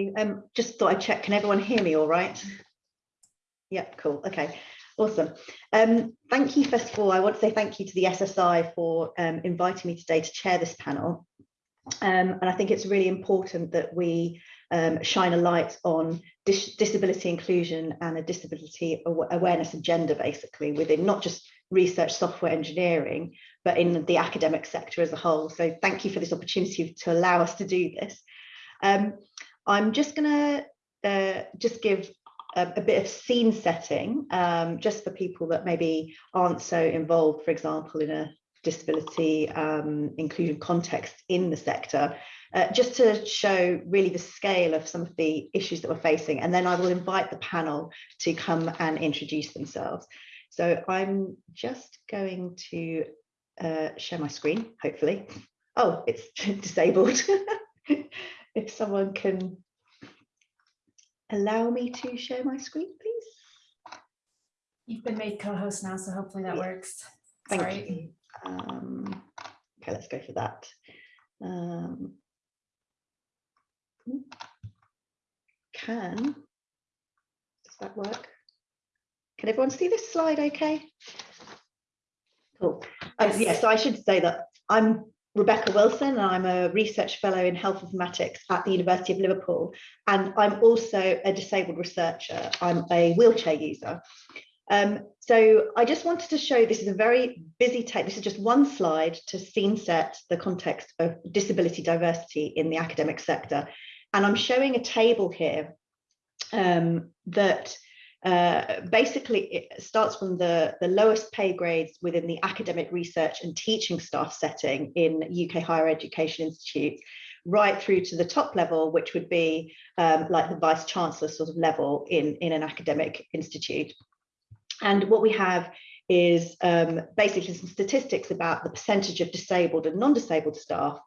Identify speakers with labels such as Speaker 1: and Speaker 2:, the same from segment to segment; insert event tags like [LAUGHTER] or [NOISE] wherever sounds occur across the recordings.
Speaker 1: Um, just thought I'd check, can everyone hear me all right? Yep, cool, okay, awesome. Um, thank you, first of all, I want to say thank you to the SSI for um, inviting me today to chair this panel. Um, and I think it's really important that we um, shine a light on dis disability inclusion and a disability aw awareness agenda, basically, within not just research software engineering, but in the academic sector as a whole. So thank you for this opportunity to allow us to do this. Um, I'm just going to uh, just give a, a, bit of scene setting, um, just for people that maybe aren't so involved, for example, in a disability um, inclusion context in the sector, uh, just to show really the scale of some of the issues that we're facing. And then I will invite the panel to come and introduce themselves. So I'm just going to uh, share my screen, hopefully. Oh, it's [LAUGHS] disabled. [LAUGHS] if someone can allow me to share my screen, please.
Speaker 2: You've been made co-host now, so hopefully that works.
Speaker 1: Thank
Speaker 2: Sorry.
Speaker 1: you. Um, okay, let's go for that. Um, can, does that work? Can everyone see this slide okay? Cool. Um,
Speaker 2: Yes.
Speaker 1: yes, so I should say that I'm Rebecca Wilson and I'm a research fellow in health informatics at the University of Liverpool. And I'm also a disabled researcher. I'm a wheelchair user. Um, so I just wanted to show this is a very busy take. This is just one slide to scene set the context of disability diversity in the academic sector. And I'm showing a table here um, that uh, basically it starts from the, the lowest pay grades within the academic research and teaching staff setting in UK higher education institutes, right through to the top level, which would be um, like the vice chancellor sort of level in, in an academic institute. And what we have is um, basically some statistics about the percentage of disabled and non-disabled staff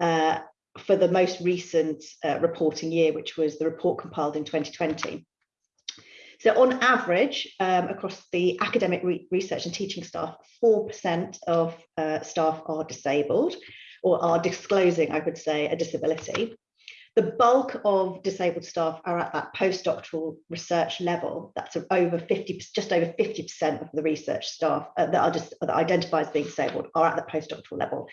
Speaker 1: uh, for the most recent uh, reporting year, which was the report compiled in 2020. So on average, um, across the academic re research and teaching staff, 4% of uh, staff are disabled or are disclosing, I would say, a disability. The bulk of disabled staff are at that postdoctoral research level. That's over 50, just over 50% of the research staff uh, that are just that identify as being disabled are at the postdoctoral level.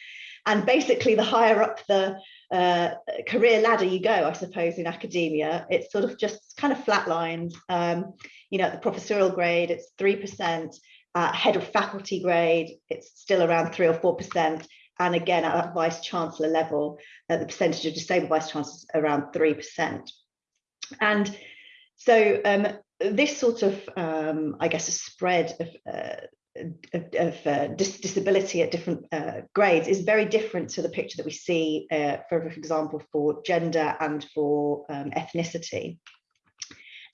Speaker 1: And basically, the higher up the uh, career ladder you go, I suppose, in academia, it's sort of just kind of flatlined. Um, you know, at the professorial grade, it's 3%. Uh, head of faculty grade, it's still around 3 or 4%. And again, at vice chancellor level, uh, the percentage of disabled vice chancellors around 3%. And so um, this sort of, um, I guess, a spread of uh, of, of uh, dis disability at different uh, grades is very different to the picture that we see, uh, for, example, for gender and for um, ethnicity.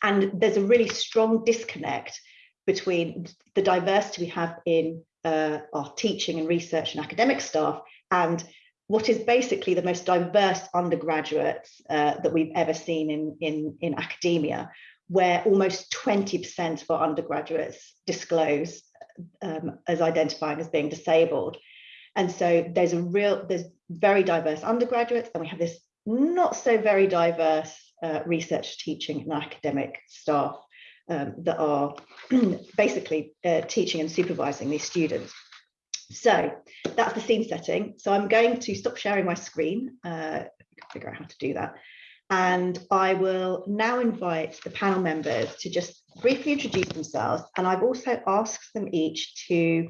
Speaker 1: And there's a really strong disconnect between the diversity we have in uh, our teaching and research and academic staff and what is basically the most diverse undergraduates uh, that we've ever seen in, in, in academia, where almost 20% of our undergraduates disclose um, as identifying as being disabled. And so there's a real, there's very diverse undergraduates, and we have this not so very diverse uh, research teaching and academic staff um, that are [CLEARS THROAT] basically uh, teaching and supervising these students. So that's the scene setting. So I'm going to stop sharing my screen, uh, figure out how to do that. And I will now invite the panel members to just briefly introduce themselves. And I've also asked them each to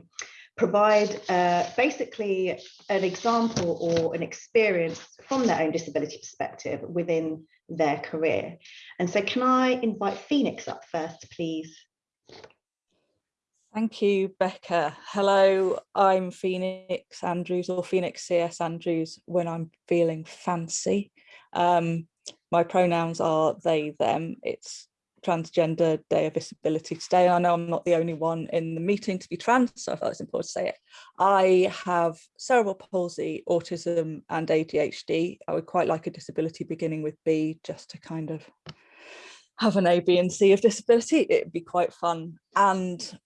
Speaker 1: provide uh, basically an example or an experience from their own disability perspective within their career. And so can I invite Phoenix up first, please?
Speaker 3: Thank you, Becca. Hello, I'm Phoenix Andrews or Phoenix CS Andrews when I'm feeling fancy. Um, my pronouns are they, them. It's Transgender Day of Visibility today. I know I'm not the only one in the meeting to be trans, so I thought it's important to say it. I have cerebral palsy, autism and ADHD. I would quite like a disability beginning with B just to kind of have an A, B and C of disability. It'd be quite fun. And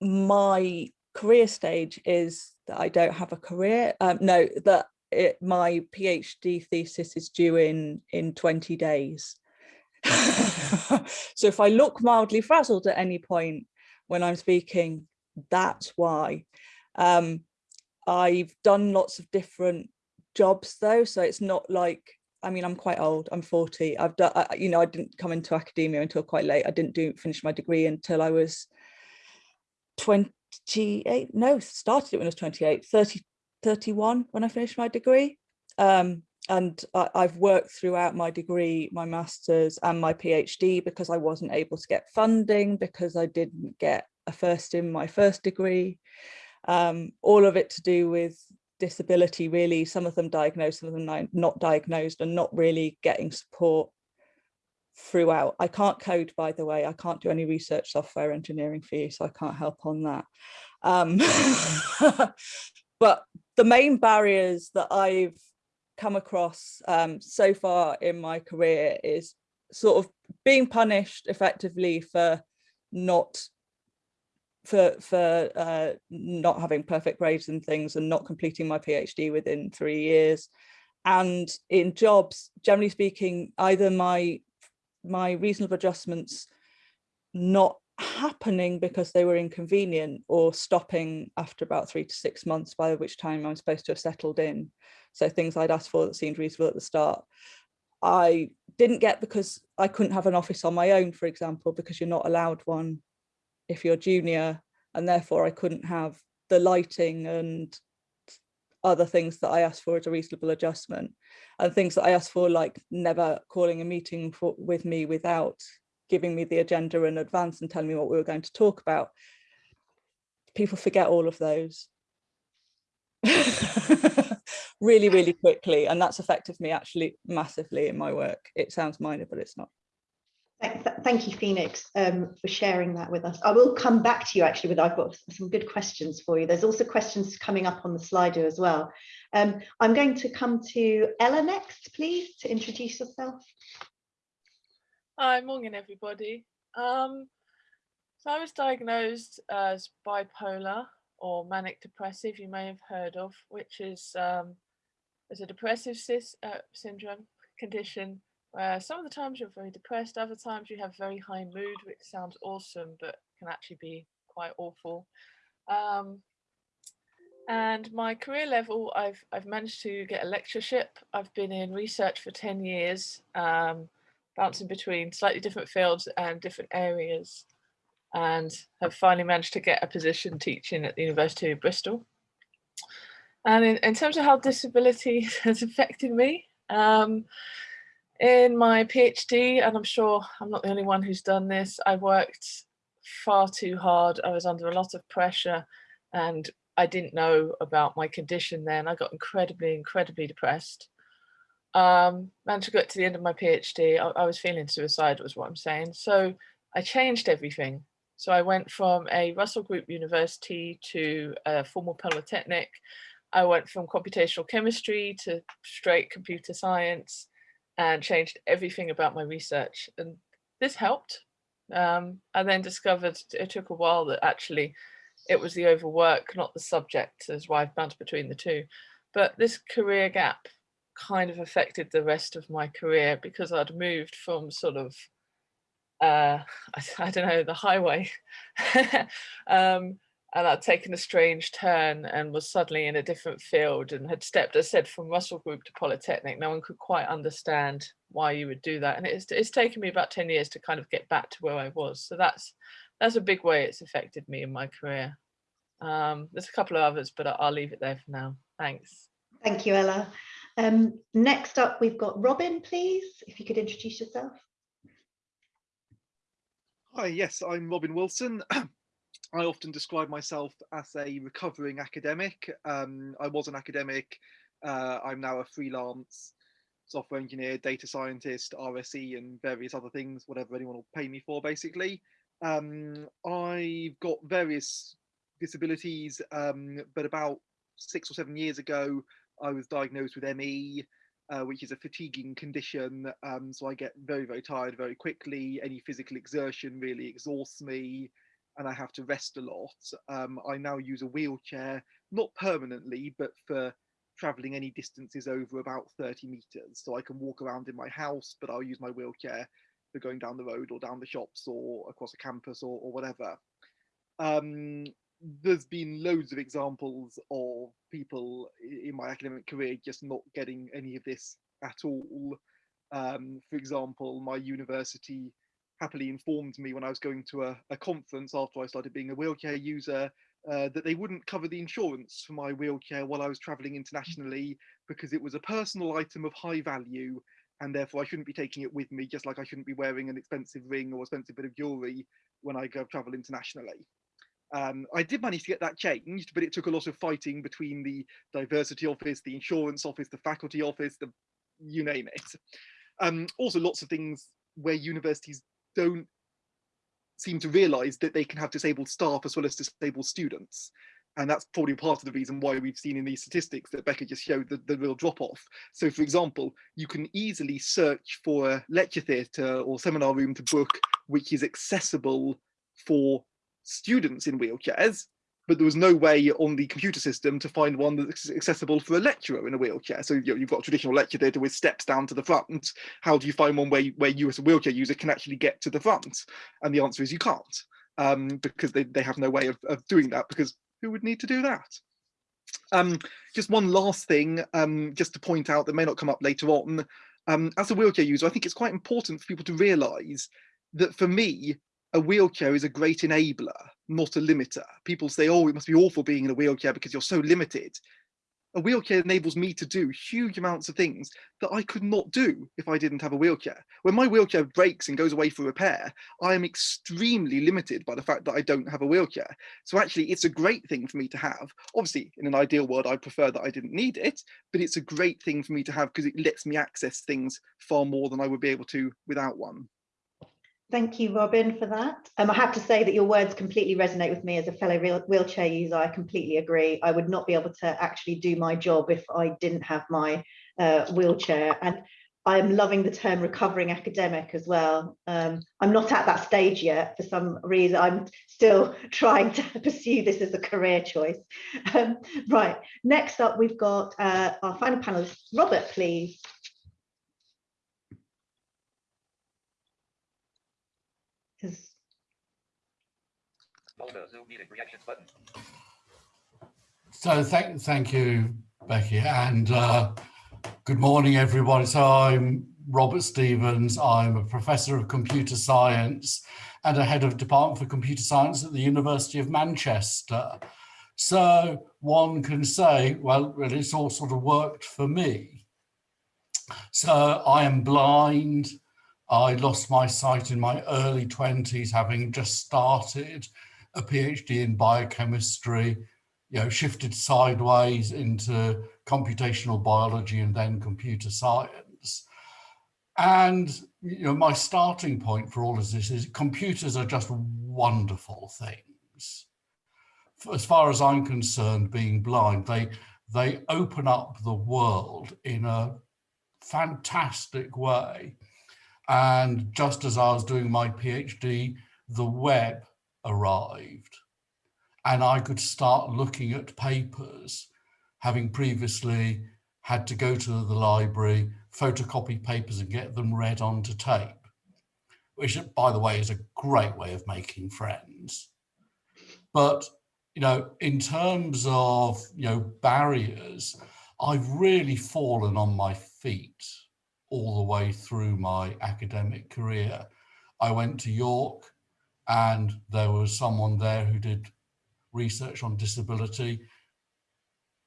Speaker 3: my career stage is that I don't have a career. Um, no, that it, my PhD thesis is due in in 20 days. [LAUGHS] so if I look mildly frazzled at any point when I'm speaking, that's why. Um, I've done lots of different jobs though, so it's not like, I mean, I'm quite old, I'm 40. I've done, I, you know, I didn't come into academia until quite late. I didn't do finish my degree until I was 28, no, started it when I was 28, 30, 31 when I finished my degree. Um, and I, I've worked throughout my degree, my master's and my PhD because I wasn't able to get funding because I didn't get a first in my first degree. Um, all of it to do with disability really, some of them diagnosed, some of them not diagnosed and not really getting support throughout. I can't code, by the way, I can't do any research software engineering for you, so I can't help on that. Um, [LAUGHS] but the main barriers that I've come across um, so far in my career is sort of being punished effectively for not for for uh, not having perfect grades and things and not completing my PhD within three years. And in jobs, generally speaking, either my my reasonable adjustments not happening because they were inconvenient or stopping after about three to six months, by which time I'm supposed to have settled in. So things I'd asked for that seemed reasonable at the start. I didn't get because I couldn't have an office on my own, for example, because you're not allowed one if you're junior and therefore I couldn't have the lighting and other things that I asked for as a reasonable adjustment and things that I asked for like never calling a meeting for, with me without giving me the agenda in advance and telling me what we were going to talk about. People forget all of those [LAUGHS] really, really quickly. And that's affected me actually massively in my work. It sounds minor, but it's not.
Speaker 1: Thank you, Phoenix, um, for sharing that with us. I will come back to you actually with, I've got some good questions for you. There's also questions coming up on the Slido as well. Um, I'm going to come to Ella next, please, to introduce yourself.
Speaker 4: Hi, morning everybody. Um, so I was diagnosed as bipolar or manic depressive, you may have heard of, which is um, is a depressive uh, syndrome condition where some of the times you're very depressed, other times you have very high mood, which sounds awesome, but can actually be quite awful. Um, and my career level, I've, I've managed to get a lectureship. I've been in research for 10 years, um, bouncing between slightly different fields and different areas, and have finally managed to get a position teaching at the University of Bristol. And in, in terms of how disability [LAUGHS] has affected me, um, in my PhD, and I'm sure I'm not the only one who's done this, I worked far too hard. I was under a lot of pressure and I didn't know about my condition then. I got incredibly, incredibly depressed. Um, managed to get to the end of my PhD. I, I was feeling suicidal was what I'm saying. So I changed everything. So I went from a Russell Group University to a formal polytechnic. I went from computational chemistry to straight computer science and changed everything about my research. And this helped. Um, I then discovered it took a while that actually it was the overwork, not the subject, as why I've bounced between the two. But this career gap kind of affected the rest of my career because I'd moved from sort of, uh, I, [LAUGHS] I don't know, the highway [LAUGHS] um, and I'd taken a strange turn and was suddenly in a different field and had stepped, as I said, from Russell Group to Polytechnic. No one could quite understand why you would do that. And it's, it's taken me about 10 years to kind of get back to where I was. So that's, that's a big way it's affected me in my career. Um, there's a couple of others, but I'll leave it there for now. Thanks.
Speaker 1: Thank you, Ella. Um, next up, we've got Robin, please, if you could introduce yourself.
Speaker 5: Hi, yes, I'm Robin Wilson. [CLEARS THROAT] I often describe myself as a recovering academic. Um, I was an academic. Uh, I'm now a freelance software engineer, data scientist, RSE, and various other things, whatever anyone will pay me for, basically. Um, I've got various disabilities, um, but about six or seven years ago, I was diagnosed with ME, uh, which is a fatiguing condition. Um, so I get very, very tired very quickly. Any physical exertion really exhausts me and I have to rest a lot. Um, I now use a wheelchair, not permanently, but for traveling any distances over about 30 meters. So I can walk around in my house, but I'll use my wheelchair for going down the road or down the shops or across a campus or, or whatever. Um, there's been loads of examples of people in my academic career just not getting any of this at all. Um, for example, my university happily informed me when I was going to a, a conference after I started being a wheelchair user uh, that they wouldn't cover the insurance for my wheelchair while I was traveling internationally because it was a personal item of high value and therefore I shouldn't be taking it with me just like I shouldn't be wearing an expensive ring or expensive bit of jewelry when I go travel internationally. Um, I did manage to get that changed, but it took a lot of fighting between the diversity office, the insurance office, the faculty office, the you name it. Um, also lots of things where universities don't seem to realize that they can have disabled staff as well as disabled students. And that's probably part of the reason why we've seen in these statistics that Becca just showed the, the real drop off. So for example, you can easily search for a lecture theatre or seminar room to book, which is accessible for students in wheelchairs, but there was no way on the computer system to find one that's accessible for a lecturer in a wheelchair. So you you've got traditional lecture theatre with steps down to the front. How do you find one where, where you as a wheelchair user can actually get to the front? And the answer is you can't, um, because they, they have no way of, of doing that because who would need to do that? Um, just one last thing, um, just to point out that may not come up later on. Um, as a wheelchair user, I think it's quite important for people to realise that for me, a wheelchair is a great enabler, not a limiter. People say, oh, it must be awful being in a wheelchair because you're so limited. A wheelchair enables me to do huge amounts of things that I could not do if I didn't have a wheelchair. When my wheelchair breaks and goes away for repair, I am extremely limited by the fact that I don't have a wheelchair. So actually, it's a great thing for me to have. Obviously, in an ideal world, I prefer that I didn't need it, but it's a great thing for me to have because it lets me access things far more than I would be able to without one.
Speaker 1: Thank you, Robin, for that. Um, I have to say that your words completely resonate with me as a fellow wheelchair user. I completely agree. I would not be able to actually do my job if I didn't have my uh, wheelchair. And I'm loving the term recovering academic as well. Um, I'm not at that stage yet for some reason. I'm still [LAUGHS] trying to [LAUGHS] pursue this as a career choice. [LAUGHS] Um, right, next up, we've got uh, our final panelist, Robert, please.
Speaker 6: Zoom meeting reactions button.
Speaker 7: So thank, thank you, Becky, and uh, good morning, everyone. So I'm Robert Stevens. I'm a professor of computer science and a head of department for computer science at the University of Manchester. So one can say, well, it's all sort of worked for me. So I am blind. I lost my sight in my early 20s, having just started a PhD in biochemistry, you know, shifted sideways into computational biology and then computer science. And you know, my starting point for all of this is computers are just wonderful things. As far as I'm concerned, being blind, they they open up the world in a fantastic way. And just as I was doing my PhD, the web arrived and I could start looking at papers, having previously had to go to the library, photocopy papers and get them read onto tape, which by the way is a great way of making friends. But, you know, in terms of, you know, barriers, I've really fallen on my feet all the way through my academic career. I went to York and there was someone there who did research on disability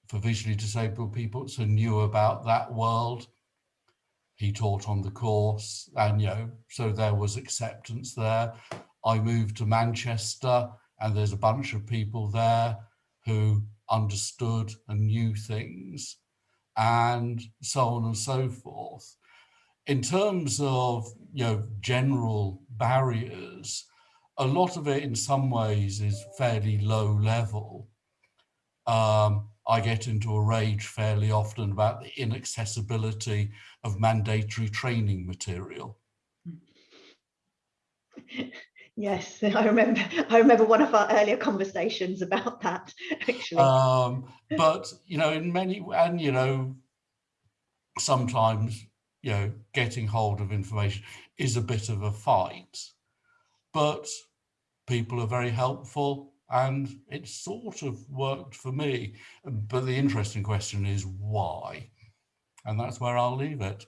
Speaker 7: for visually disabled people, so knew about that world. He taught on the course and, you know, so there was acceptance there. I moved to Manchester and there's a bunch of people there who understood and knew things and so on and so forth in terms of you know general barriers, a lot of it in some ways is fairly low level. Um, I get into a rage fairly often about the inaccessibility of mandatory training material. [LAUGHS]
Speaker 1: Yes, I remember. I remember one of our earlier conversations about that. Actually,
Speaker 7: Um, but you know, in many and you know, sometimes you know, getting hold of information is a bit of a fight, but people are very helpful and it sort of worked for me. But the interesting question is why? And that's where I'll leave it.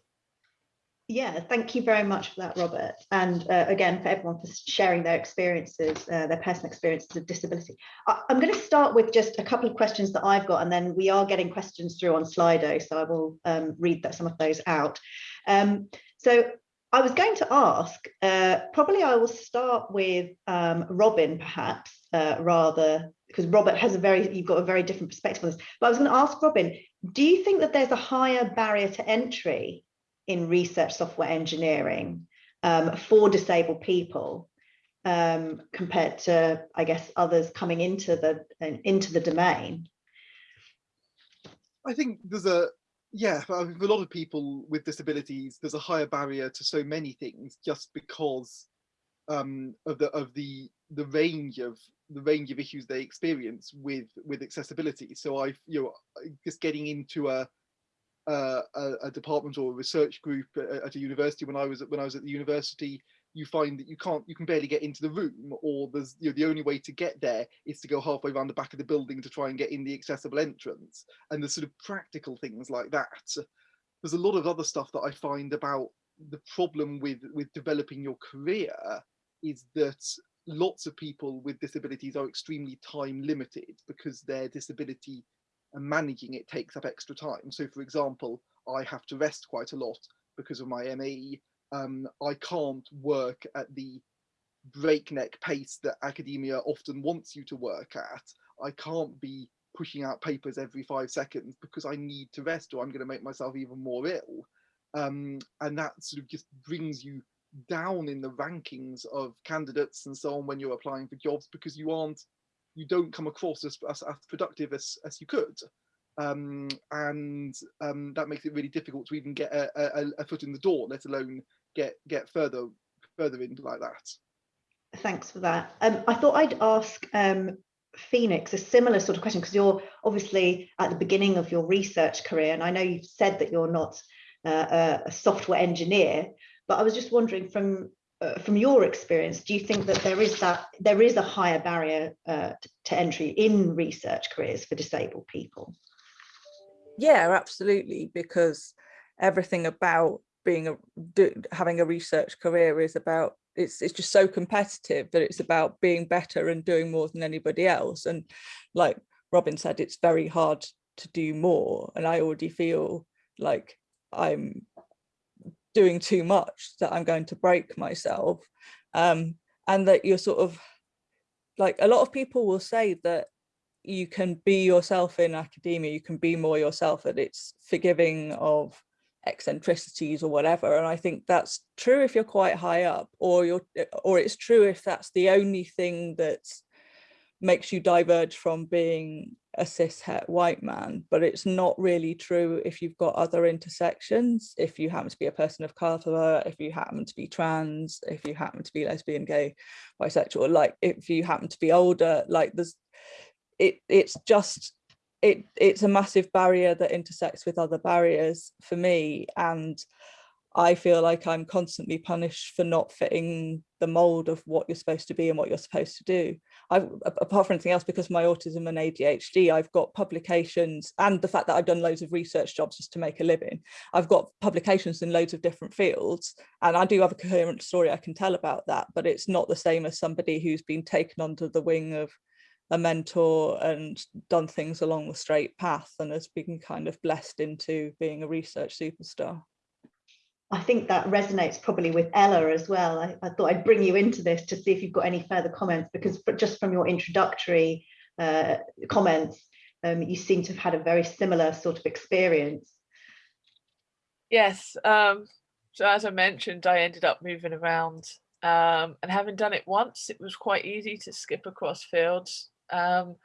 Speaker 1: yeah. Thank you very much for that, Robert, and uh, again for everyone for sharing their experiences, uh, their personal experiences of disability. I, I'm going to start with just a couple of questions that I've got, and then we are getting questions through on Slido, so I will um, read that, some of those out. Um, so I was going to ask, uh, probably I will start with um, Robin, perhaps, uh, rather, because Robert has a very, you've got a very different perspective on this. But I was going to ask Robin, do you think that there's a higher barrier to entry in research software engineering um, for disabled people um, compared to, I guess, others coming into the into the domain?
Speaker 5: I think there's a yeah, I mean, for a lot of people with disabilities, there's a higher barrier to so many things just because um, of the of the the range of the range of issues they experience with with accessibility. So I, you know, just getting into a a, a department or a research group at, a university when I was at, when I was at the university, you find that you can't you can barely get into the room or there's you know the only way to get there is to go halfway around the back of the building to try and get in the accessible entrance. And the sort of practical things like that. There's a lot of other stuff that i find about the problem with with developing your career is that lots of people with disabilities are extremely time limited because their disability and managing it takes up extra time. So for example i have to rest quite a lot because of my ME um, I can't work at the breakneck pace that academia often wants you to work at. I can't be pushing out papers every five seconds because I need to rest or I'm going to make myself even more ill. Um, and that sort of just brings you down in the rankings of candidates and so on when you're applying for jobs because you aren't, you don't come across as, as, as productive as, as you could um, and um, that makes it really difficult to even get a, a, a, foot in the door, let alone get get further further into like that.
Speaker 1: Thanks for that. Um, I thought I'd ask um, Phoenix a similar sort of question because you're obviously at the beginning of your research career, and I know you've said that you're not uh, a software engineer, but I was just wondering from uh, from your experience, do you think that there is that there is a higher barrier uh, to entry in research careers for disabled people?
Speaker 3: Yeah, absolutely, because everything about being a do, having a research career is about it's it's just so competitive that it's about being better and doing more than anybody else. And like Robin said it's very hard to do more. And I already feel like I'm doing too much that I'm going to break myself. Um, and that you're sort of like a lot of people will say that you can be yourself in academia, you can be more yourself and it's forgiving of eccentricities or whatever. And I think that's true if you're quite high up or you're eh, or it's true if that's the only thing that makes you diverge from being a cis het white man, but it's not really true if you've got other intersections, if you happen to be a person of color, if you happen to be trans, if you happen to be lesbian, gay, bisexual, like if you happen to be older, like there's it it's just it it's a massive barrier that intersects with other barriers for me and I feel like I'm constantly punished for not fitting the mold of what you're supposed to be and what you're supposed to do. I've, apart from anything else, because my autism and ADHD, I've got publications and the fact that I've done loads of research jobs just to make a living. I've got publications in loads of different fields and I do have a coherent story I can tell about that, but it's not the same as somebody who's been taken under the wing of a mentor and done things along the straight path and has been kind of blessed into being a research superstar.
Speaker 1: I think that resonates probably with Ella as well. I, I, thought I'd bring you into this to see if you've got any further comments because just from your introductory uh, comments, um, you seem to have had a very similar sort of experience.
Speaker 4: Yes. Um, so as I mentioned, I ended up moving around um, and having done it once, it was quite easy to skip across fields um,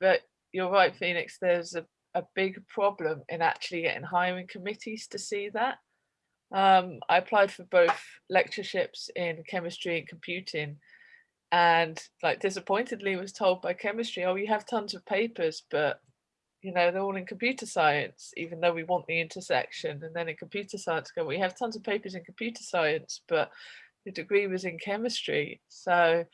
Speaker 4: but you're right, Phoenix, there's a, a big problem in actually getting hiring committees to see that. Um, I applied for both lectureships in chemistry and computing and like disappointedly was told by chemistry, oh, you have tons of papers, but you know, they're all in computer science, even though we want the intersection. And then in computer science, go, we have tons of papers in computer science, but the degree was in chemistry. So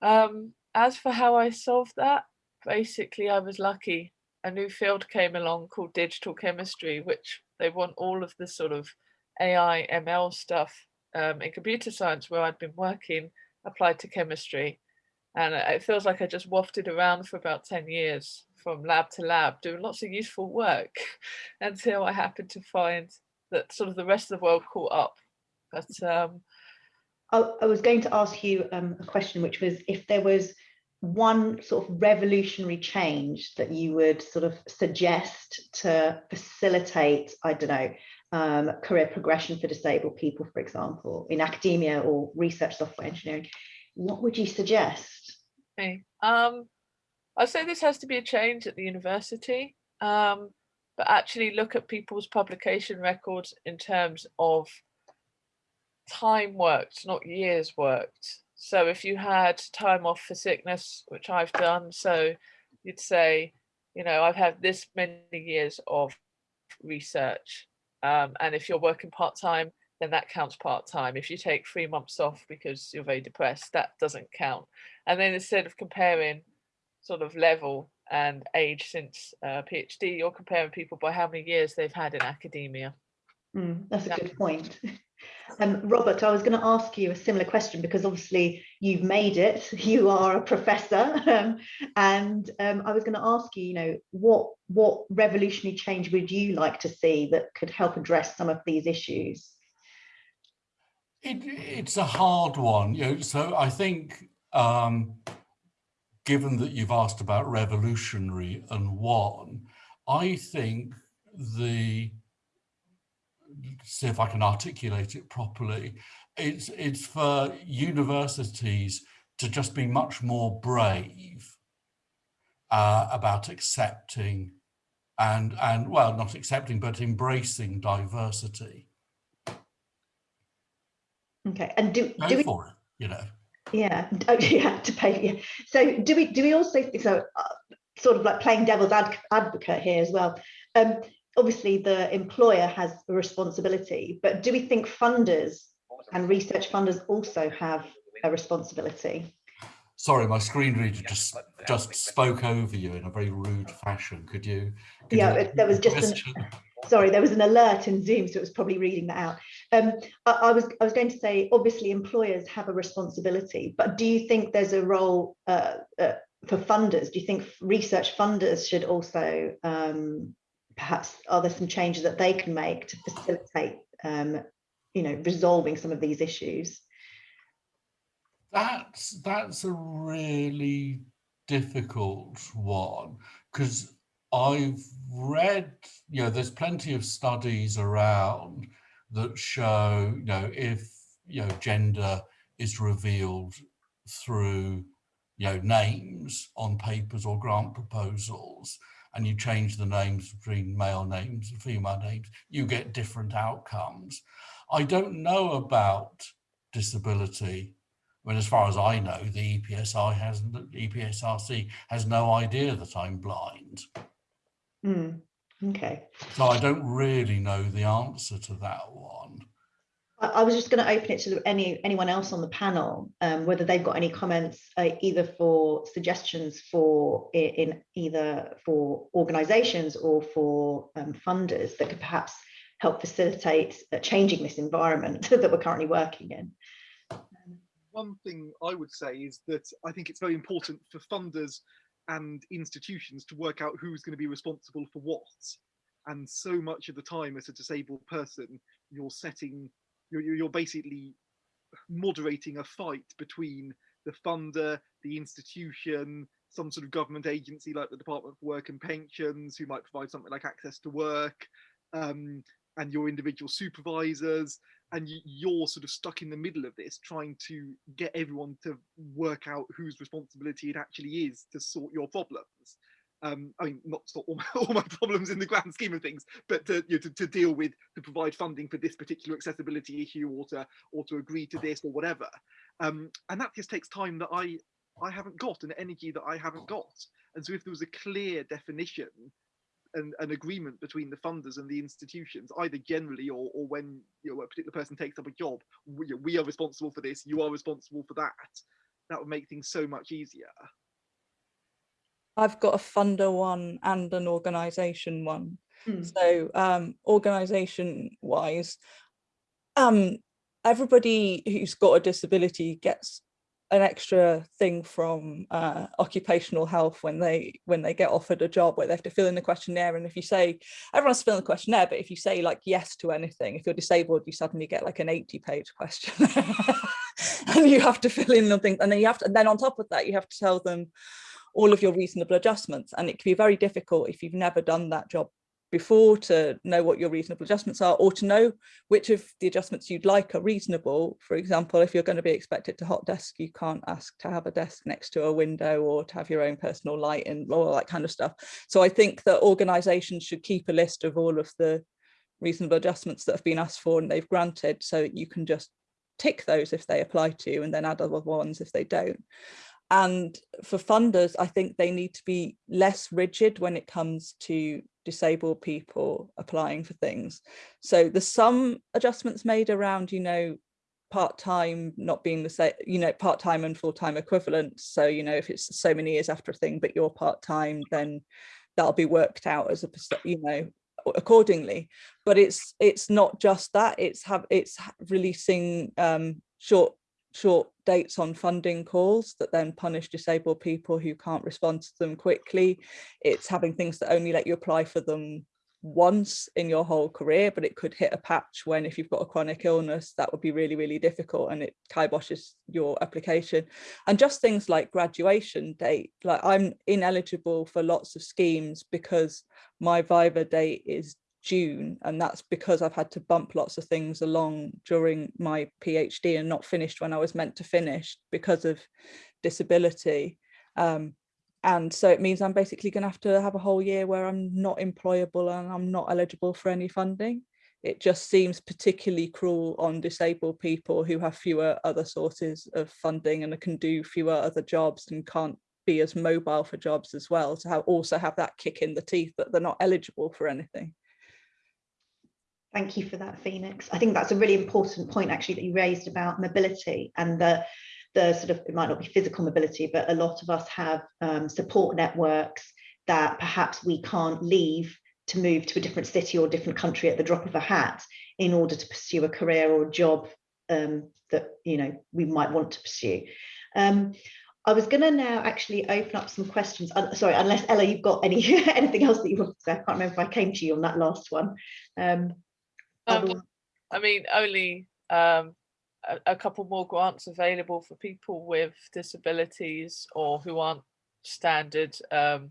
Speaker 4: um, as for how I solved that, basically I was lucky. A new field came along called digital chemistry, which they want all of the sort of AI, ML stuff um, in computer science where I'd been working applied to chemistry. And it feels like I just wafted around for about 10 years from lab to lab doing lots of useful work [LAUGHS] until I happened to find that sort of the rest of the world caught up. But um,
Speaker 1: I, I was going to ask you um, a question, which was if there was one sort of revolutionary change that you would sort of suggest to facilitate, I don't know, um, career progression for disabled people, for example, in academia or research software engineering, what would you suggest?
Speaker 4: Okay. Um, I'd say this has to be a change at the university, um, but actually look at people's publication records in terms of time worked, not years worked. So if you had time off for sickness, which I've done, so you'd say, you know, I've had this many years of research. Um, and if you're working part-time, then that counts part-time. If you take three months off because you're very depressed, that doesn't count. And then instead of comparing sort of level and age since uh, PhD, you're comparing people by how many years they've had in academia.
Speaker 1: Mm, that's a good point. [LAUGHS] Um, Robert, I was going to ask you a similar question because obviously you've made it, [LAUGHS] you are a professor, um, and um, I was going to ask you, you know, what what revolutionary change would you like to see that could help address some of these issues?
Speaker 7: It, it's a hard one, you know, so I think um, given that you've asked about revolutionary and one, I think the see if I can articulate it properly. It's, it's for universities to just be much more brave uh, about accepting and, and, well, not accepting, but embracing diversity.
Speaker 1: Okay, and do,
Speaker 7: Go
Speaker 1: do we,
Speaker 7: for it, you know.
Speaker 1: Yeah, oh, [LAUGHS] yeah, to pay. Yeah. So do we do we also so uh, sort of like playing devil's ad, advocate here as well? Um, obviously the employer has a responsibility, but do we think funders and research funders also have a responsibility?
Speaker 7: Sorry, my screen reader just just spoke over you in a very rude fashion. Could you? Could
Speaker 1: yeah,
Speaker 7: you
Speaker 1: there was just an, sorry, there was an alert in Zoom, so it was probably reading that out. Um, I, I, was I was going to say, obviously, employers have a responsibility, but do you think there's a role uh, uh, for funders? Do you think research funders should also um, perhaps are there some changes that they can make to facilitate um, you know resolving some of these issues?
Speaker 7: That's that's a really difficult one because I've read, you know, there's plenty of studies around that show, you know, if, you know, gender is revealed through, you know, names on papers or grant proposals, and you change the names between male names and female names, you get different outcomes. I don't know about disability. I mean, as far as I know, the EPSI has EPSRC has no idea that I'm blind.
Speaker 1: Mm, okay.
Speaker 7: So I don't really know the answer to that one.
Speaker 1: I was just going to open it to any anyone else on the panel, um, whether they've got any comments, uh, either for suggestions for in either for organisations or for um, funders that could perhaps help facilitate changing this environment [LAUGHS] that we're currently working in.
Speaker 5: One thing I would say is that I think it's very important for funders and institutions to work out who's going to be responsible for what. And so much of the time as a disabled person, you're setting you're, you're basically moderating a fight between the funder, the institution, some sort of government agency like the Department for Work and Pensions, who might provide something like access to work, um, and your individual supervisors. And you're sort of stuck in the middle of this, trying to get everyone to work out whose responsibility it actually is to sort your problems um, I mean, not all my, [LAUGHS] all my, problems in the grand scheme of things, but to, you know, to, to, deal with, to provide funding for this particular accessibility issue or to, or to agree to this or whatever. Um, and that just takes time that I I haven't got and energy that I haven't got. And so if there was a clear definition and an agreement between the funders and the institutions, either generally or, or when you know, a particular person takes up a job, we, we are responsible for this, you are responsible for that, that would make things so much easier.
Speaker 3: I've got a funder one and an organisation one.
Speaker 1: Hmm.
Speaker 3: So um, organisation wise, um, everybody who's got a disability gets an extra thing from uh, occupational health when they when they get offered a job where they have to fill in the questionnaire and if you say everyone's filling the questionnaire but if you say like yes to anything if you're disabled you suddenly get like an 80 page questionnaire [LAUGHS] and you have to fill in nothing and then you have to and then on top of that you have to tell them all of your reasonable adjustments and it can be very difficult if you've never done that job before to know what your reasonable adjustments are or to know which of the adjustments you'd like are reasonable. For example, if you're going to be expected to hot desk, you can't ask to have a desk next to a window or to have your own personal light and all that kind of stuff. So I think that organisations should keep a list of all of the reasonable adjustments that have been asked for and they've granted so you can just tick those if they apply to you and then add other ones if they don't. And for funders, I think they need to be less rigid when it comes to disabled people applying for things. So there's some adjustments made around, you know, part-time not being the same, you know, part-time and full-time equivalent. So, you know, if it's so many years after a thing, but you're part-time, then that'll be worked out as a, you know, accordingly. But it's it's not just that, it's have it's releasing um, short short dates on funding calls that then punish disabled people who can't respond to them quickly. It's having things that only let you apply for them once in your whole career, but it could hit a patch when if you've got a chronic illness, that would be really, really difficult and it kiboshes your application. And just things like graduation date, like I'm ineligible for lots of schemes because my Viva date is June and that's because I've had to bump lots of things along during my PhD and not finished when I was meant to finish because of disability. Um, and so it means I'm basically going to have to have a whole year where I'm not employable and I'm not eligible for any funding. It just seems particularly cruel on disabled people who have fewer other sources of funding and can do fewer other jobs and can't be as mobile for jobs as well to have also have that kick in the teeth that they're not eligible for anything.
Speaker 1: Thank you for that, Phoenix. I think that's a really important point actually that you raised about mobility and the, the sort of, it might not be physical mobility, but a lot of us have um, support networks that perhaps we can't leave to move to a different city or different country at the drop of a hat in order to pursue a career or a job um, that you know we might want to pursue. Um, I was going to now actually open up some questions. Uh, sorry, unless Ella, you've got any [LAUGHS] anything else that you want to say. I can't remember if I came to you on that last one. Um,
Speaker 4: um, I mean, only um, a, a, couple more grants available for people with disabilities or who aren't standard, um,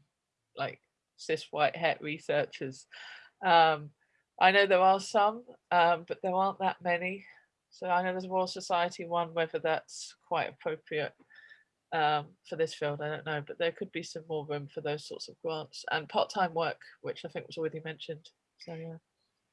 Speaker 4: like cis white het researchers. Um, I know there are some, um, but there aren't that many. So I know there's a Royal Society one, whether that's quite appropriate um, for this field, I don't know, but there could be some more room for those sorts of grants and part-time work, which I think was already mentioned. So yeah.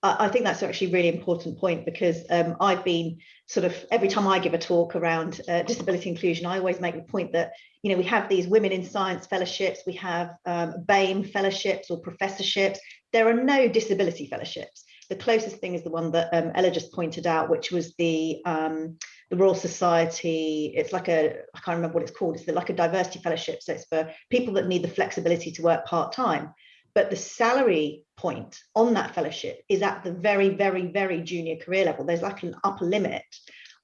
Speaker 1: I think that's actually a really important point because um, I've been sort of every time I give a talk around uh, disability inclusion, I always make the point that you know we have these women in science fellowships, we have um, BAME fellowships or professorships. There are no disability fellowships. The closest thing is the one that um, Ella just pointed out, which was the um, the Royal Society. It's like a I can't remember what it's called. It's like a diversity fellowship. So it's for people that need the flexibility to work part time but the salary point on that fellowship is at the very, very, very junior career level. There's like an upper limit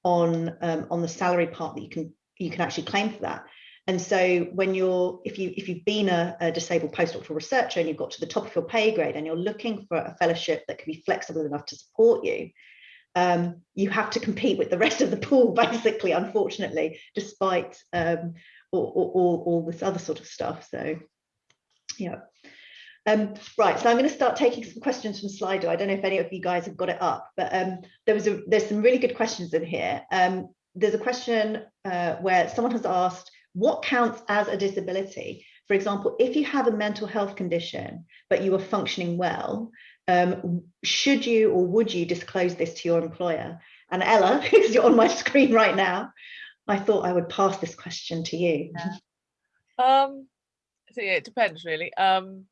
Speaker 1: on um, on the salary part that you can you can actually claim for that. And so when you're if you if you've been a, a disabled postdoctoral researcher and you've got to the top of your pay grade and you're looking for a fellowship that can be flexible enough to support you, um, you have to compete with the rest of the pool, [LAUGHS] basically, unfortunately, despite um, all, all, all this other sort of stuff. So, yeah. Um, right, so I'm going to start taking some questions from Slido. I don't know if any of you guys have got it up, but um, there was a, there's some really good questions in here. Um, there's a question uh, where someone has asked, what counts as a disability? For example, if you have a mental health condition, but you are functioning well, um, should you or would you disclose this to your employer? And Ella, [LAUGHS] because you're on my screen right now, I thought I would pass this question to you.
Speaker 4: Um, so yeah, it depends really. Um,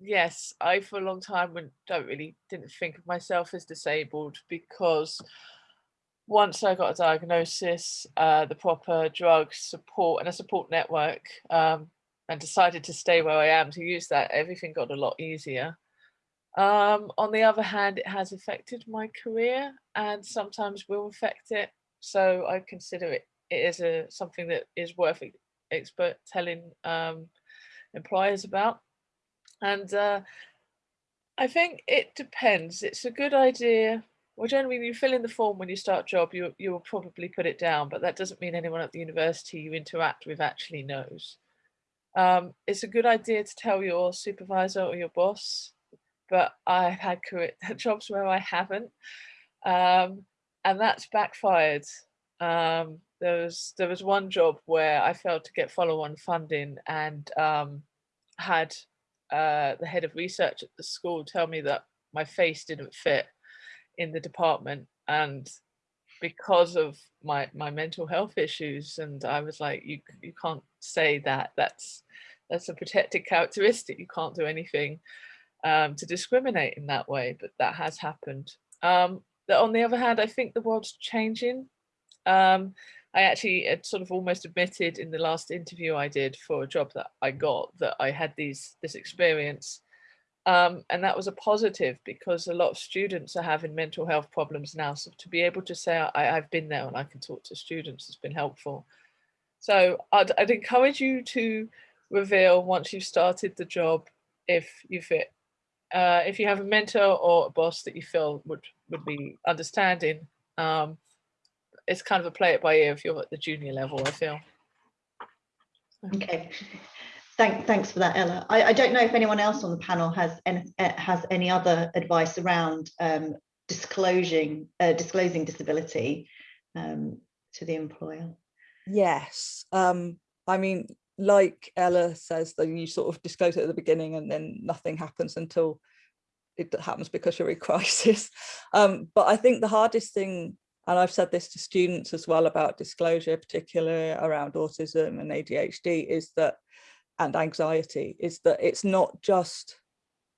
Speaker 4: yes, I for a long time don't really didn't think of myself as disabled because once I got a diagnosis, uh, the proper drugs support and a support network, um, and decided to stay where I am to use that, everything got a lot easier. Um, on the other hand, it has affected my career and sometimes will affect it. So I consider it, it is a something that is worth expert telling um, employers about. And uh, I think it depends. It's a good idea. Well, generally, when you fill in the form when you start job, you you will probably put it down, but that doesn't mean anyone at the university you interact with actually knows. Um, it's a good idea to tell your supervisor or your boss, but I've had [LAUGHS] jobs where I haven't, um, and that's backfired. Um, there was there was one job where I failed to get follow-on funding and um, had uh, the head of research at the school tell me that my face didn't fit in the department and because of my my mental health issues and I was like you you can't say that. That's that's a protected characteristic. You can't do anything um, to discriminate in that way but that has happened. Um, on the other hand I think the world's changing. Um, I actually had sort of almost admitted in the last interview I did for a job that I got that I had these this experience. Um, and that was a positive because a lot of students are having mental health problems now. So to be able to say I, I've been there and I can talk to students has been helpful. So I'd, I'd encourage you to reveal once you've started the job if you fit. Uh, if you have a mentor or a boss that you feel would would be understanding, um, it's kind of a play it by ear if you're at the junior level, I feel.
Speaker 1: Okay, thank, thanks for that, Ella. I, I don't know if anyone else on the panel has any, uh, has any other advice around um, disclosing, uh, disclosing disability um, to the employer.
Speaker 3: Yes. Um, I mean, like Ella says, that you sort of disclose it at the beginning and then nothing happens until it happens because you're in [LAUGHS] crisis. Um, but I think the hardest thing, and I've said this to students as well about disclosure, particularly around autism and ADHD, is that, and anxiety, is that it's not just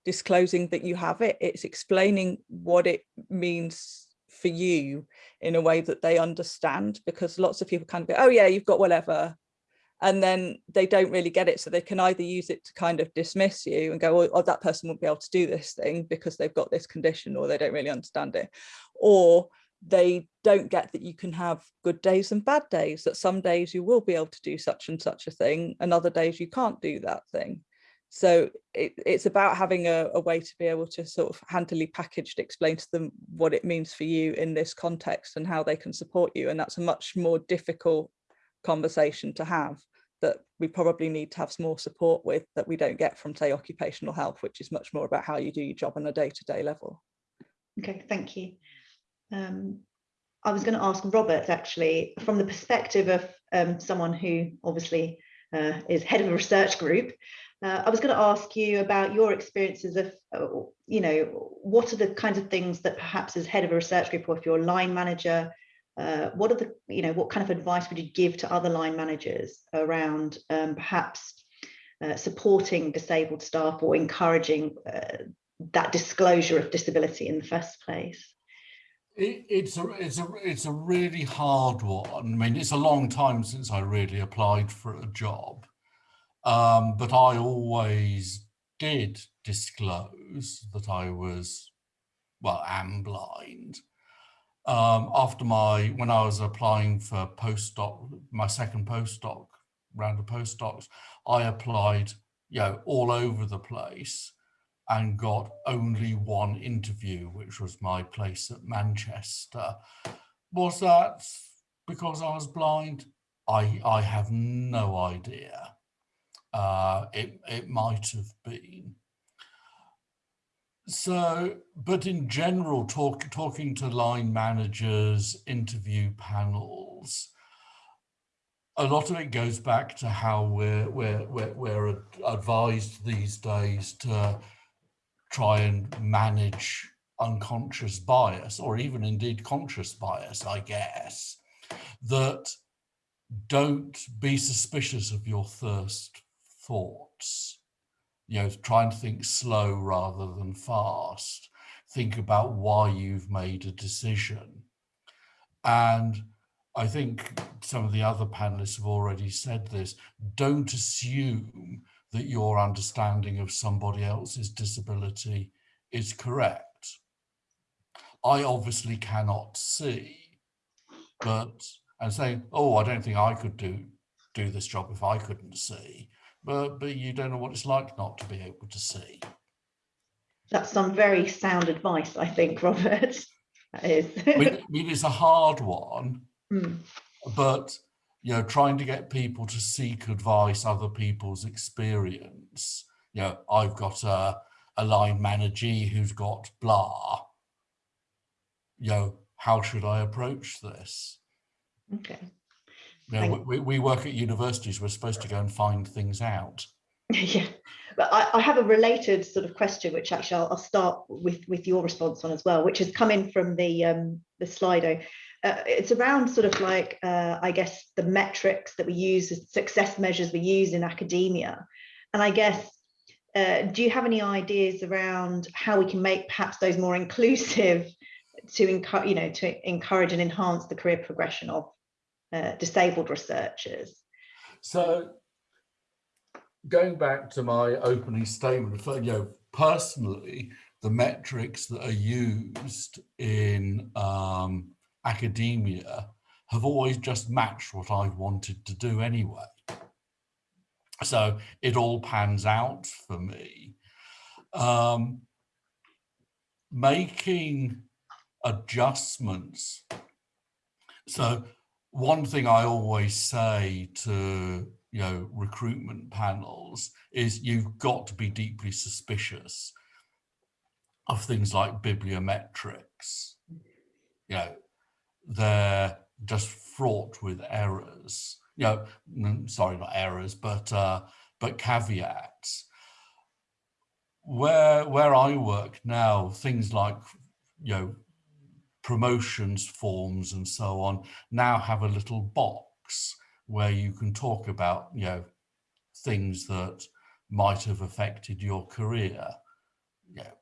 Speaker 3: disclosing that you have it, it's explaining what it means for you in a way that they understand because lots of people kind of go, oh yeah, you've got whatever. And then they don't really get it. So they can either use it to kind of dismiss you and go, oh, oh, that person won't be able to do this thing because they've got this condition or they don't really understand it. Or they don't get that you can have good days and bad days, that some days you will be able to do such and such a thing and other days you can't do that thing. So it, it's about having a, a way to be able to sort of handily packaged explain to them what it means for you in this context and how they can support you. And that's a much more difficult conversation to have that we probably need to have some more support with that we don't get from say occupational health, which is much more about how you do your job on a day-to-day level.
Speaker 1: Okay, thank you. Um, I was going to ask Robert actually, from the perspective of um, someone who obviously uh, is head of a research group, uh, I was going to ask you about your experiences of, uh, you know, what are the kinds of things that perhaps as head of a research group or if you're a line manager, uh, what are the, you know, what kind of advice would you give to other line managers around um, perhaps uh, supporting disabled staff or encouraging uh, that disclosure of disability in the first place?
Speaker 7: It, it's a it's a it's a really hard one. I mean, it's a long time since I really applied for a job, um, but I always did disclose that I was, well, am blind. Um, after my when I was applying for postdoc, my second postdoc round of postdocs, I applied, you know, all over the place and got only one interview, which was my place at Manchester. Was that because I was blind? I, I have no idea. Uh, it, it might have been. So, but in general, talk, talking to line managers, interview panels, a lot of it goes back to how we're, we're, we're, we're advised these days to try and manage unconscious bias or even indeed conscious bias, I guess, that don't be suspicious of your first thoughts. You know, try and think slow rather than fast. Think about why you've made a decision. And I think some of the other panelists have already said this. Don't assume that your understanding of somebody else's disability is correct. I obviously cannot see, but and saying, oh, I don't think I could do do this job if I couldn't see. But but you don't know what it's like not to be able to see.
Speaker 1: That's some very sound advice, I think, [LAUGHS] Robert. That is.
Speaker 7: I mean, it's a hard one,
Speaker 1: Mm,
Speaker 7: but you know, trying to get people to seek advice, other people's experience. You know, I've got a, a line manager who's got blah. You know, how should I approach this?
Speaker 1: Okay.
Speaker 7: You know, we, we work at universities, we're supposed to go and find things out. [LAUGHS]
Speaker 1: Yeah, but I, I have a related sort of question, which actually I'll, I'll start with with your response on as well, which has come in from the um, the Slido. Uh, it's around sort of like uh, I guess the metrics that we use, success measures we use in academia, and I guess uh, do you have any ideas around how we can make perhaps those more inclusive to encourage you know to encourage and enhance the career progression of uh, disabled researchers?
Speaker 7: So going back to my opening statement, you know, personally, the metrics that are used in um, academia have always just matched what I've wanted to do anyway. So it all pans out for me. Um, making adjustments. So one thing I always say to you know recruitment panels is you've got to be deeply suspicious of things like bibliometrics. You know, they're just fraught with errors. You know, mm, sorry, not errors, but uh, but caveats. Where where I work now, things like you know promotions forms and so on now have a little box where you can talk about you know things that might have affected your career you know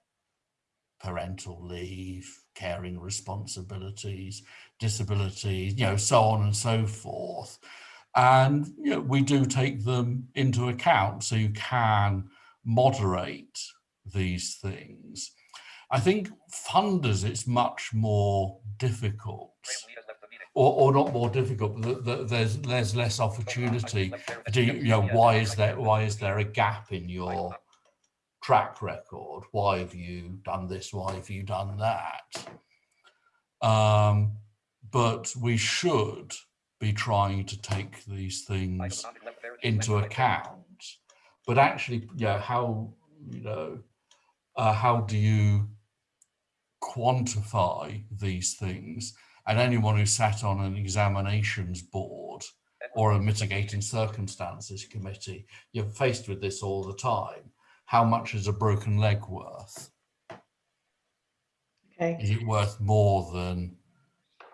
Speaker 7: parental leave caring responsibilities disabilities you know so on and so forth and you know we do take them into account so you can moderate these things I think funders, it's much more difficult, or, or not more difficult, but th- th- there's there's less opportunity. Do you, you know why is there why is there a gap in your track record? Why have you done this? Why have you done that? Um, but we should be trying to take these things into account. But actually, yeah, how you know, uh, how do you quantify these things? And anyone who sat on an examinations board or a mitigating circumstances committee, you're faced with this all the time. How much is a broken leg worth?
Speaker 1: Okay.
Speaker 7: Is it worth more than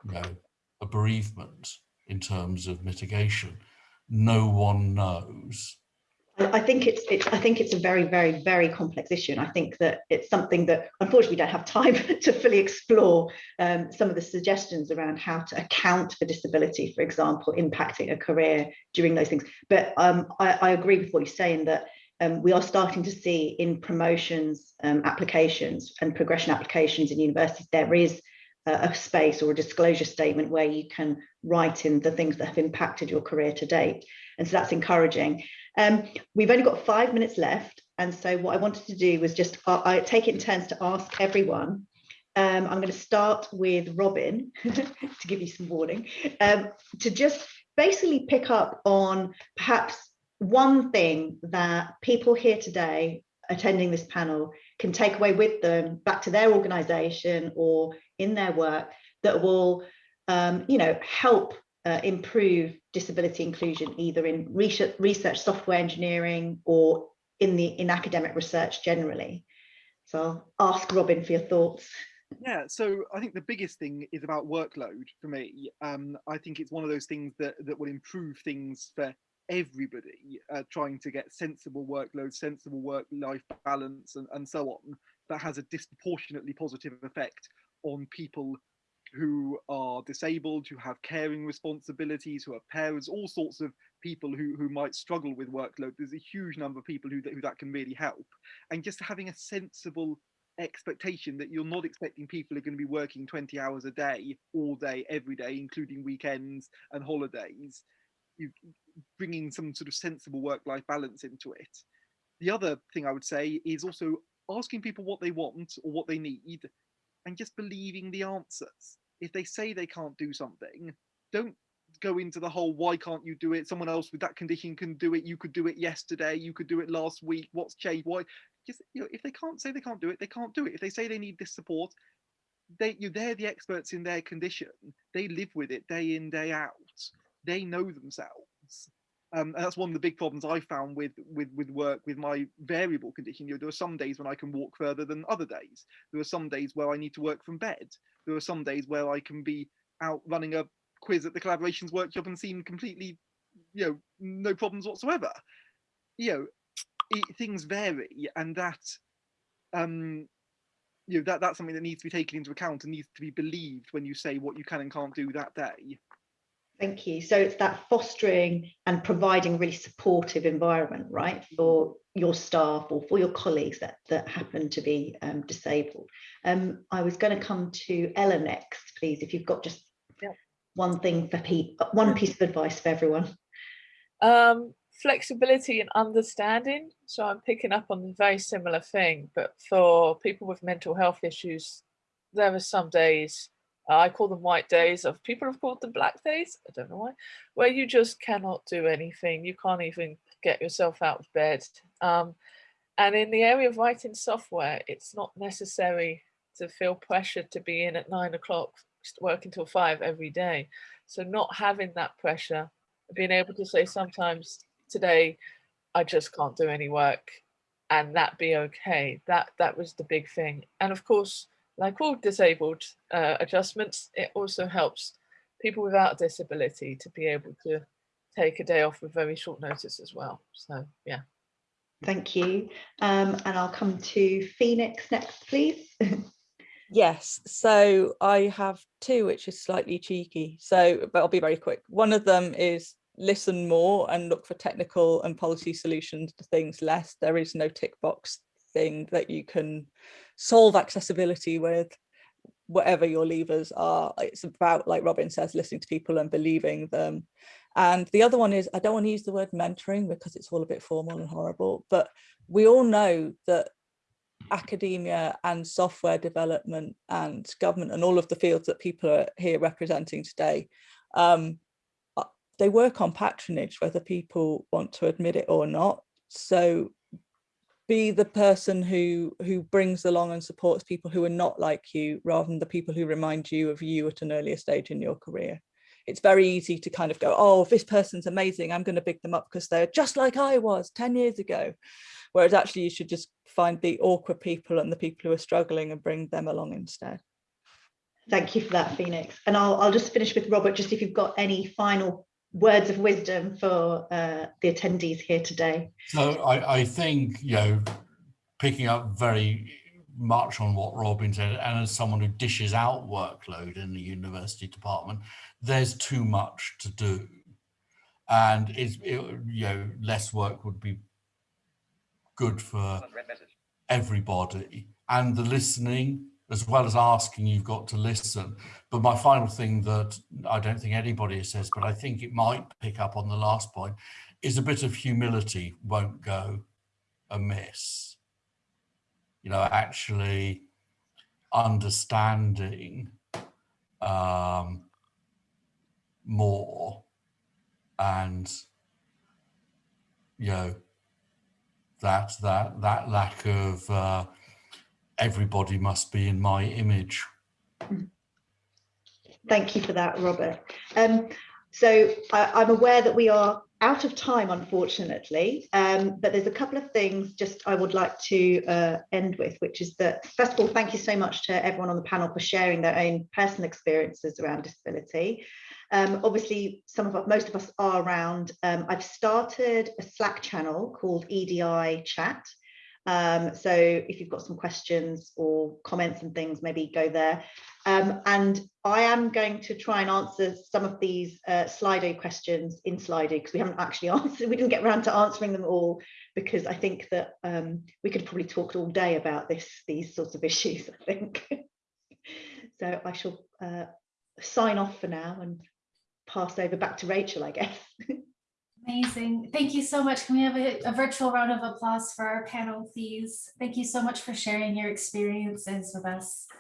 Speaker 7: you know a bereavement in terms of mitigation? No one knows.
Speaker 1: I think it's, it's, I think it's a very, very, very complex issue. And I think that it's something that unfortunately we don't have time [LAUGHS] to fully explore um, some of the suggestions around how to account for disability, for example, impacting a career during those things. But um, I, I agree with what you're saying that um, we are starting to see in promotions um, applications and progression applications in universities, there is a, space or a disclosure statement where you can write in the things that have impacted your career to date. And so that's encouraging. Um, we've only got five minutes left. And so what I wanted to do was just, uh, I take it in turns to ask everyone. Um, I'm going to start with Robin [LAUGHS] to give you some warning, um, to just basically pick up on perhaps one thing that people here today attending this panel can take away with them back to their organization or in their work that will, um, you know, help uh, improve disability inclusion either in research, research software engineering or in the in academic research generally. So I'll ask Robin for your thoughts.
Speaker 5: Yeah, so I think the biggest thing is about workload for me. Um, I think it's one of those things that that will improve things for everybody, uh, trying to get sensible workload, sensible work-life balance, and, and so on. That has a disproportionately positive effect on people who are disabled, who have caring responsibilities, who are parents, all sorts of people who, who might struggle with workload. There's a huge number of people who, who that can really help. And just having a sensible expectation that you're not expecting people are going to be working 20 hours a day all day every day including weekends and holidays you bringing some sort of sensible work-life balance into it. The other thing i would say is also asking people what they want or what they need and just believing the answers. If they say they can't do something don't go into the whole why can't you do it? Someone else with that condition can do it. You could do it yesterday. You could do it last week. What's changed? Why? Just you know if they can't say they can't do it they can't do it. If they say they need this support they you they're the experts in their condition. They live with it day in day out. They know themselves um, and that's one of the big problems I found with with with work with my variable condition. You know, there are some days when I can walk further than other days. There are some days where I need to work from bed. There are some days where I can be out running a quiz at the collaborations workshop and seem completely, you know, no problems whatsoever. You know, it, things vary, and that, um, you know, that that's something that needs to be taken into account and needs to be believed when you say what you can and can't do that day.
Speaker 1: Thank you. So it's that fostering and providing really supportive environment, right, for your staff or for your colleagues that that happen to be um, disabled. Um, I was going to come to Ella next, please, if you've got just one thing for people, one piece of advice for everyone.
Speaker 4: Um, flexibility and understanding. So I'm picking up on a very similar thing, but for people with mental health issues, there are some days, uh, I call them white days, of people have called them black days, I don't know why, where you just cannot do anything. You can't even get yourself out of bed. Um, and in the area of writing software, it's not necessary to feel pressured to be in at nine o'clock, working until five every day. So not having that pressure, being able to say sometimes today I just can't do any work and that be okay. That that was the big thing. And of course, like all disabled uh, adjustments, it also helps people without disability to be able to take a day off with very short notice as well. So yeah.
Speaker 1: Thank you. Um, and I'll come to Phoenix next, please. [LAUGHS]
Speaker 3: Yes, so I have two, which is slightly cheeky. So, but I'll be very quick. One of them is listen more and look for technical and policy solutions to things less. There is no tick box thing that you can solve accessibility with whatever your levers are. It's about, like Robin says, listening to people and believing them. And the other one is, I don't want to use the word mentoring because it's all a bit formal and horrible, but we all know that academia and software development and government and all of the fields that people are here representing today, um, uh, they work on patronage, whether people want to admit it or not. So be the person who who brings along and supports people who are not like you rather than the people who remind you of you at an earlier stage in your career. It's very easy to kind of go, oh, this person's amazing, I'm going to big them up because they're just like I was 10 years ago. Whereas actually you should just find the awkward people and the people who are struggling and bring them along instead.
Speaker 1: Thank you for that, Phoenix. And I'll, I'll just finish with Robert, just if you've got any final words of wisdom for uh, the attendees here today.
Speaker 7: So I, I think, you know, picking up very much on what Robin said, and as someone who dishes out workload in the university department, there's too much to do. And it's, it, you know, less work would be good for everybody and the listening as well as asking you've got to listen. But my final thing that i don't think anybody says but i think it might pick up on the last point is a bit of humility won't go amiss. You know actually understanding um, more and you know that that that lack of uh, everybody must be in my image.
Speaker 1: Thank you for that, Robert. Um, so I, I'm aware that we are out of time, unfortunately, um, but there's a couple of things just I would like to uh, end with, which is that, first of all, thank you so much to everyone on the panel for sharing their own personal experiences around disability. Um, obviously, some of most of us are around. Um, I've started a Slack channel called EDI Chat. Um, so if you've got some questions or comments and things, maybe go there. Um, and I am going to try and answer some of these uh, Slido questions in Slido because we haven't actually [LAUGHS] answered, we didn't get around to answering them all because I think that um, we could probably talk all day about this, these sorts of [LAUGHS] issues, I think. [LAUGHS] so I shall uh, sign off for now and pass over back to Rachel, I guess.
Speaker 2: Amazing. Thank you so much. Can we have a, a virtual round of applause for our panel, please? Thank you so much for sharing your experiences with us.